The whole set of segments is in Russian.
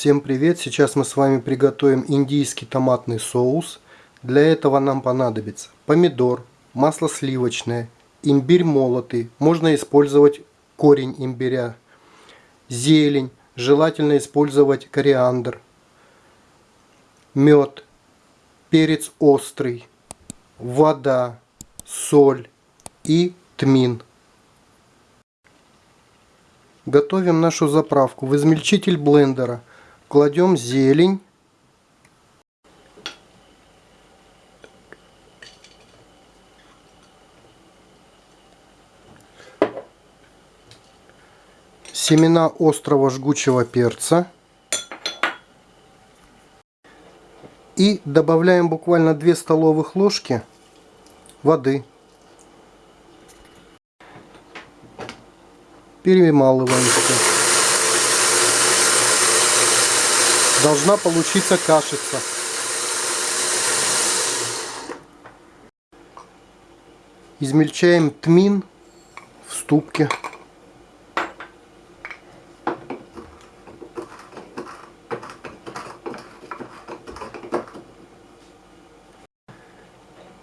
Всем привет! Сейчас мы с вами приготовим индийский томатный соус. Для этого нам понадобится помидор, масло сливочное, имбирь молотый, можно использовать корень имбиря, зелень, желательно использовать кориандр, мед, перец острый, вода, соль и тмин. Готовим нашу заправку. В измельчитель блендера кладем зелень. Семена острого жгучего перца. И добавляем буквально 2 столовых ложки воды. Перемалываем все. Должна получиться кашица. Измельчаем тмин в ступке.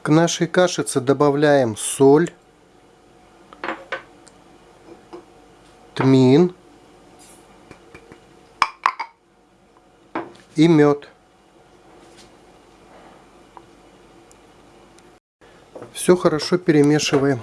К нашей кашице добавляем соль. тмин и мед. Все хорошо перемешиваем.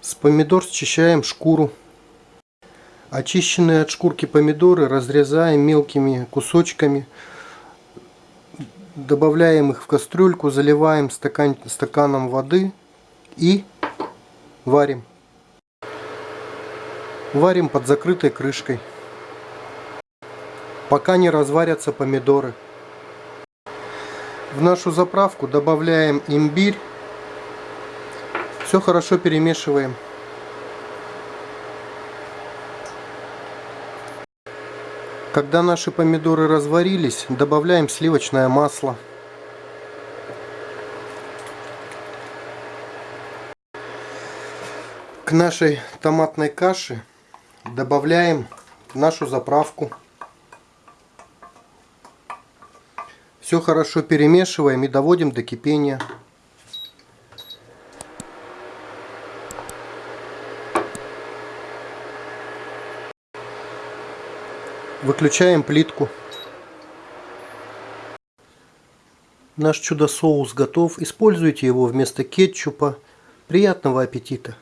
С помидор счищаем шкуру. Очищенные от шкурки помидоры разрезаем мелкими кусочками. Добавляем их в кастрюльку, заливаем стакан, стаканом воды и варим. Варим под закрытой крышкой, пока не разварятся помидоры. В нашу заправку добавляем имбирь. Все хорошо перемешиваем. Когда наши помидоры разварились, добавляем сливочное масло. К нашей томатной каше добавляем нашу заправку. Все хорошо перемешиваем и доводим до кипения. Выключаем плитку. Наш чудо-соус готов. Используйте его вместо кетчупа. Приятного аппетита!